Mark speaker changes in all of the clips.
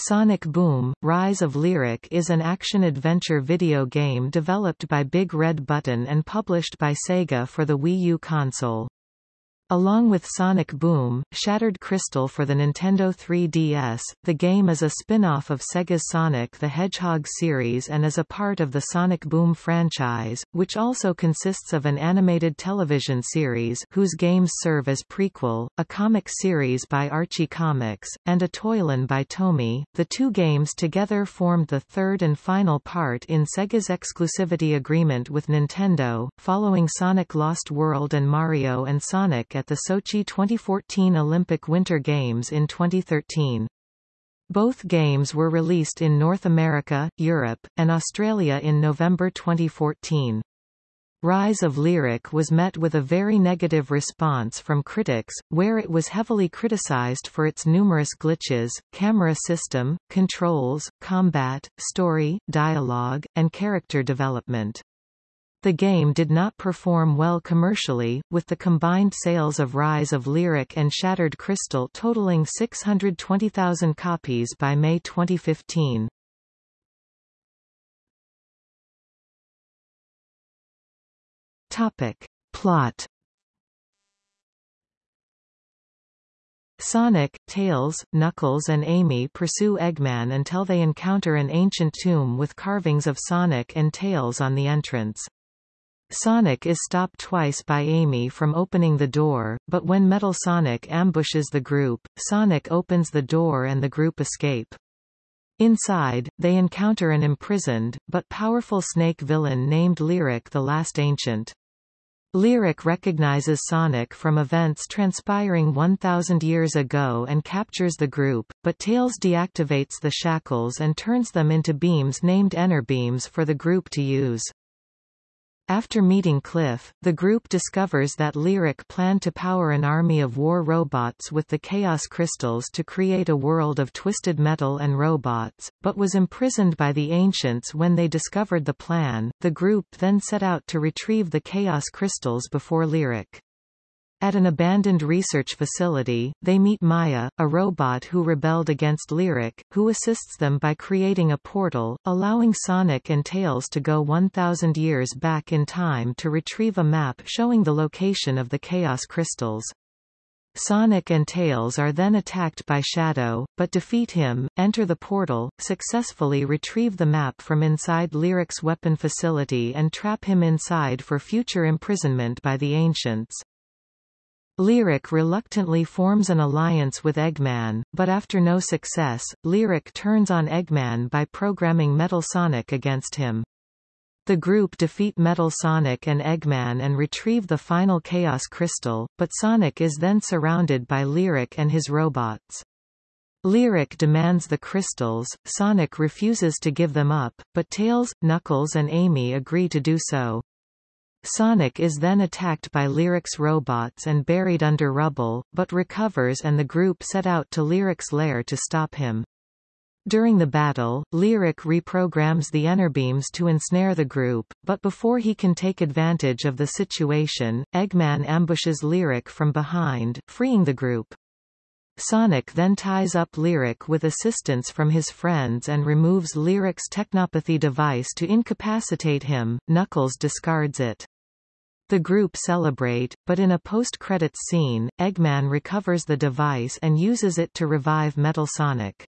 Speaker 1: Sonic Boom, Rise of Lyric is an action-adventure video game developed by Big Red Button and published by Sega for the Wii U console. Along with Sonic Boom, Shattered Crystal for the Nintendo 3DS, the game is a spin-off of Sega's Sonic the Hedgehog series and is a part of the Sonic Boom franchise, which also consists of an animated television series whose games serve as prequel, a comic series by Archie Comics, and a toyline by Tomy. The two games together formed the third and final part in Sega's exclusivity agreement with Nintendo, following Sonic Lost World and Mario and Sonic at the Sochi 2014 Olympic Winter Games in 2013. Both games were released in North America, Europe, and Australia in November 2014. Rise of Lyric was met with a very negative response from critics, where it was heavily criticized for its numerous glitches, camera system, controls, combat, story, dialogue, and character development. The game did not perform well commercially, with the combined sales of Rise of Lyric and Shattered Crystal totaling 620,000 copies by May 2015. Topic. Plot Sonic, Tails, Knuckles and Amy pursue Eggman until they encounter an ancient tomb with carvings of Sonic and Tails on the entrance. Sonic is stopped twice by Amy from opening the door, but when Metal Sonic ambushes the group, Sonic opens the door and the group escape. Inside, they encounter an imprisoned, but powerful snake villain named Lyric the Last Ancient. Lyric recognizes Sonic from events transpiring 1,000 years ago and captures the group, but Tails deactivates the shackles and turns them into beams named Enerbeams for the group to use. After meeting Cliff, the group discovers that Lyric planned to power an army of war robots with the Chaos Crystals to create a world of twisted metal and robots, but was imprisoned by the Ancients when they discovered the plan. The group then set out to retrieve the Chaos Crystals before Lyric. At an abandoned research facility, they meet Maya, a robot who rebelled against Lyric, who assists them by creating a portal, allowing Sonic and Tails to go 1,000 years back in time to retrieve a map showing the location of the Chaos Crystals. Sonic and Tails are then attacked by Shadow, but defeat him, enter the portal, successfully retrieve the map from inside Lyric's weapon facility and trap him inside for future imprisonment by the Ancients. Lyric reluctantly forms an alliance with Eggman, but after no success, Lyric turns on Eggman by programming Metal Sonic against him. The group defeat Metal Sonic and Eggman and retrieve the final Chaos Crystal, but Sonic is then surrounded by Lyric and his robots. Lyric demands the crystals, Sonic refuses to give them up, but Tails, Knuckles and Amy agree to do so. Sonic is then attacked by Lyric's robots and buried under rubble, but recovers and the group set out to Lyric's lair to stop him. During the battle, Lyric reprograms the Enerbeams to ensnare the group, but before he can take advantage of the situation, Eggman ambushes Lyric from behind, freeing the group. Sonic then ties up Lyric with assistance from his friends and removes Lyric's technopathy device to incapacitate him, Knuckles discards it. The group celebrate, but in a post-credits scene, Eggman recovers the device and uses it to revive Metal Sonic.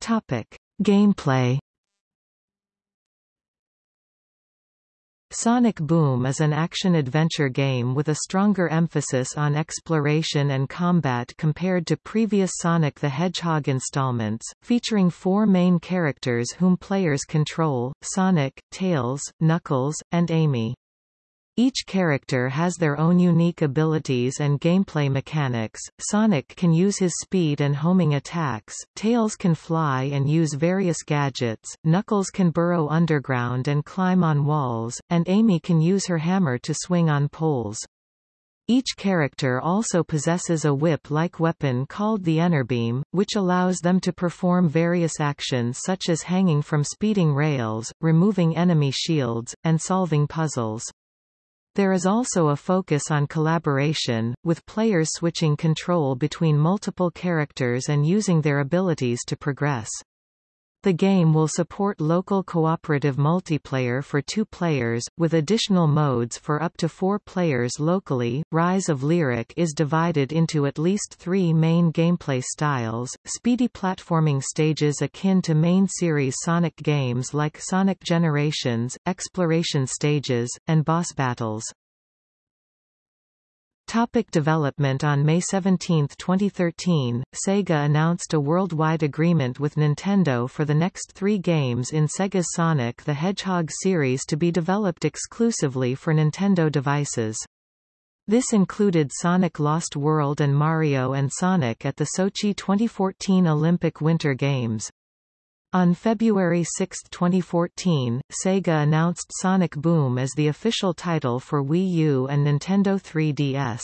Speaker 1: Topic. Gameplay Sonic Boom is an action-adventure game with a stronger emphasis on exploration and combat compared to previous Sonic the Hedgehog installments, featuring four main characters whom players control, Sonic, Tails, Knuckles, and Amy. Each character has their own unique abilities and gameplay mechanics. Sonic can use his speed and homing attacks, Tails can fly and use various gadgets, Knuckles can burrow underground and climb on walls, and Amy can use her hammer to swing on poles. Each character also possesses a whip-like weapon called the Enerbeam, which allows them to perform various actions such as hanging from speeding rails, removing enemy shields, and solving puzzles. There is also a focus on collaboration, with players switching control between multiple characters and using their abilities to progress. The game will support local cooperative multiplayer for two players, with additional modes for up to four players locally. Rise of Lyric is divided into at least three main gameplay styles, speedy platforming stages akin to main series Sonic games like Sonic Generations, exploration stages, and boss battles. Topic development On May 17, 2013, Sega announced a worldwide agreement with Nintendo for the next three games in Sega's Sonic the Hedgehog series to be developed exclusively for Nintendo devices. This included Sonic Lost World and Mario and Sonic at the Sochi 2014 Olympic Winter Games. On February 6, 2014, Sega announced Sonic Boom as the official title for Wii U and Nintendo 3DS.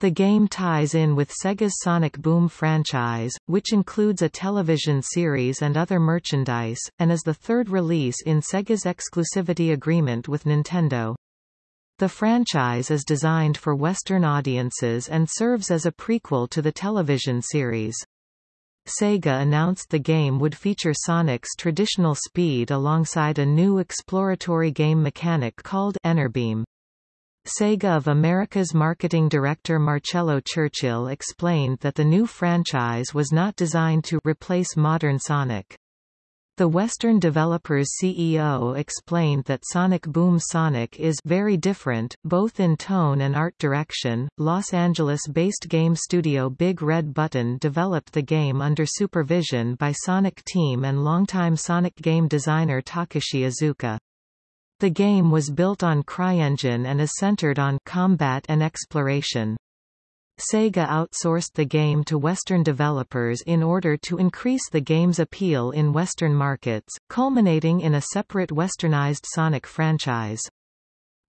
Speaker 1: The game ties in with Sega's Sonic Boom franchise, which includes a television series and other merchandise, and is the third release in Sega's exclusivity agreement with Nintendo. The franchise is designed for Western audiences and serves as a prequel to the television series. Sega announced the game would feature Sonic's traditional speed alongside a new exploratory game mechanic called Enerbeam. Sega of America's marketing director Marcella Churchill explained that the new franchise was not designed to replace modern Sonic. The Western developer's CEO explained that Sonic Boom Sonic is very different, both in tone and art direction. Los Angeles-based game studio Big Red Button developed the game under supervision by Sonic Team and longtime Sonic game designer Takashi Iizuka. The game was built on CryEngine and is centered on combat and exploration. Sega outsourced the game to Western developers in order to increase the game's appeal in Western markets, culminating in a separate westernized Sonic franchise.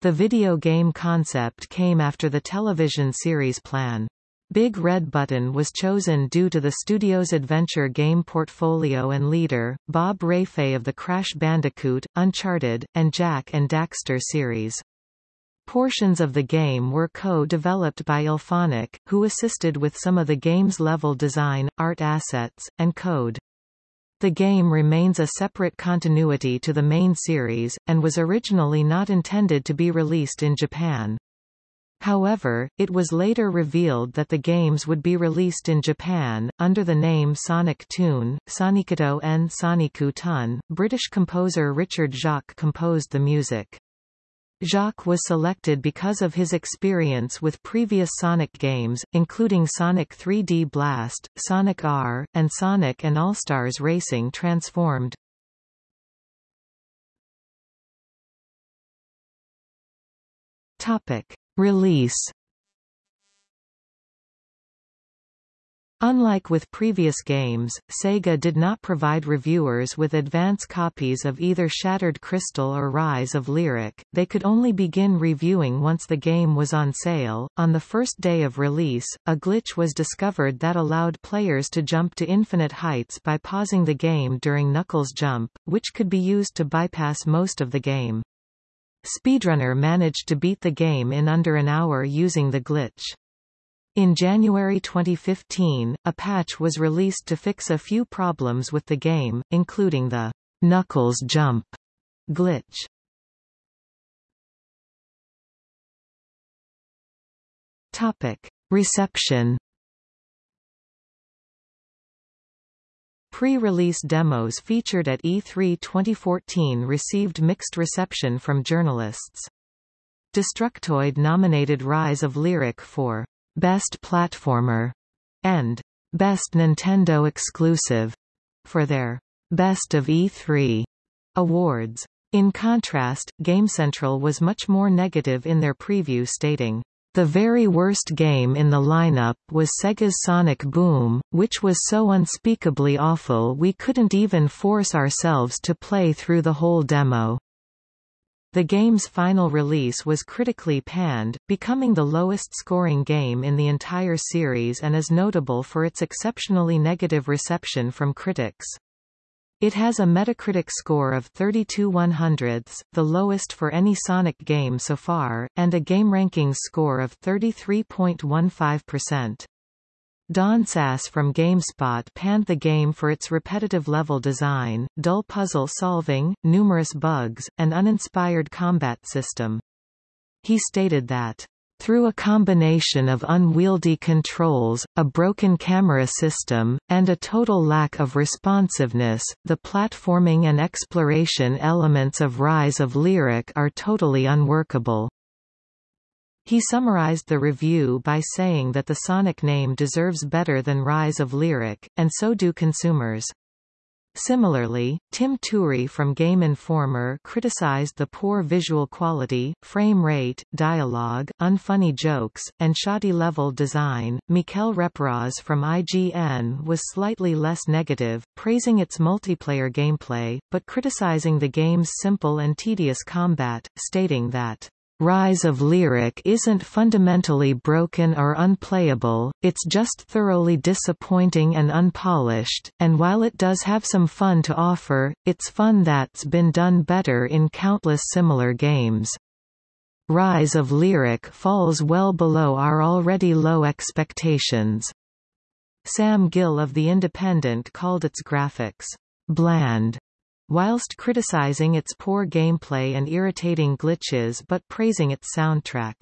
Speaker 1: The video game concept came after the television series plan. Big Red Button was chosen due to the studio's adventure game portfolio and leader, Bob Rafei of the Crash Bandicoot, Uncharted, and Jack and Daxter series. Portions of the game were co-developed by IllFonic, who assisted with some of the game's level design, art assets, and code. The game remains a separate continuity to the main series, and was originally not intended to be released in Japan. However, it was later revealed that the games would be released in Japan, under the name Sonic Toon, Sonicito en Soniku Tun. British composer Richard Jacques composed the music. Jacques was selected because of his experience with previous Sonic games, including Sonic 3D Blast, Sonic R, and Sonic and All-Stars Racing Transformed. Topic. Release Unlike with previous games, Sega did not provide reviewers with advance copies of either Shattered Crystal or Rise of Lyric, they could only begin reviewing once the game was on sale. On the first day of release, a glitch was discovered that allowed players to jump to infinite heights by pausing the game during Knuckles' jump, which could be used to bypass most of the game. Speedrunner managed to beat the game in under an hour using the glitch. In January 2015, a patch was released to fix a few problems with the game, including the Knuckles jump glitch. Topic: Reception Pre-release demos featured at E3 2014 received mixed reception from journalists. Destructoid nominated Rise of Lyric for Best Platformer and Best Nintendo Exclusive for their Best of E3 awards. In contrast, GameCentral was much more negative in their preview stating, the very worst game in the lineup was Sega's Sonic Boom, which was so unspeakably awful we couldn't even force ourselves to play through the whole demo. The game's final release was critically panned, becoming the lowest-scoring game in the entire series and is notable for its exceptionally negative reception from critics. It has a Metacritic score of 32 100ths, the lowest for any Sonic game so far, and a GameRankings score of 33.15%. Don Saas from GameSpot panned the game for its repetitive level design, dull puzzle solving, numerous bugs, and uninspired combat system. He stated that through a combination of unwieldy controls, a broken camera system, and a total lack of responsiveness, the platforming and exploration elements of Rise of Lyric are totally unworkable. He summarized the review by saying that the Sonic name deserves better than Rise of Lyric, and so do consumers. Similarly, Tim Turi from Game Informer criticized the poor visual quality, frame rate, dialogue, unfunny jokes, and shoddy level design. Mikel Reparaz from IGN was slightly less negative, praising its multiplayer gameplay, but criticizing the game's simple and tedious combat, stating that Rise of Lyric isn't fundamentally broken or unplayable, it's just thoroughly disappointing and unpolished, and while it does have some fun to offer, it's fun that's been done better in countless similar games. Rise of Lyric falls well below our already low expectations. Sam Gill of The Independent called its graphics bland whilst criticizing its poor gameplay and irritating glitches but praising its soundtrack.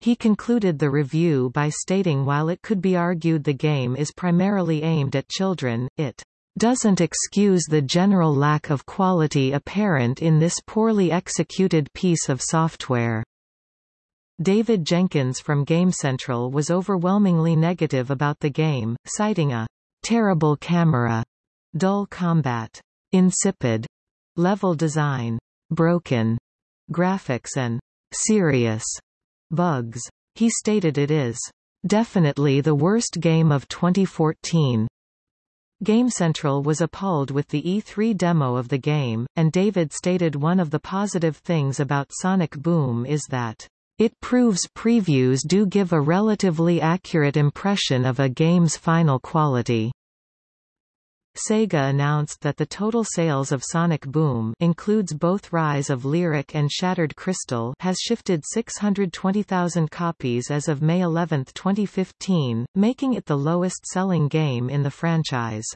Speaker 1: He concluded the review by stating while it could be argued the game is primarily aimed at children, it doesn't excuse the general lack of quality apparent in this poorly executed piece of software. David Jenkins from GameCentral was overwhelmingly negative about the game, citing a terrible camera, dull combat, insipid level design, broken graphics and serious bugs. He stated it is definitely the worst game of 2014. GameCentral was appalled with the E3 demo of the game, and David stated one of the positive things about Sonic Boom is that it proves previews do give a relatively accurate impression of a game's final quality. Sega announced that the total sales of Sonic Boom includes both Rise of Lyric and Shattered Crystal has shifted 620,000 copies as of May 11, 2015, making it the lowest-selling game in the franchise.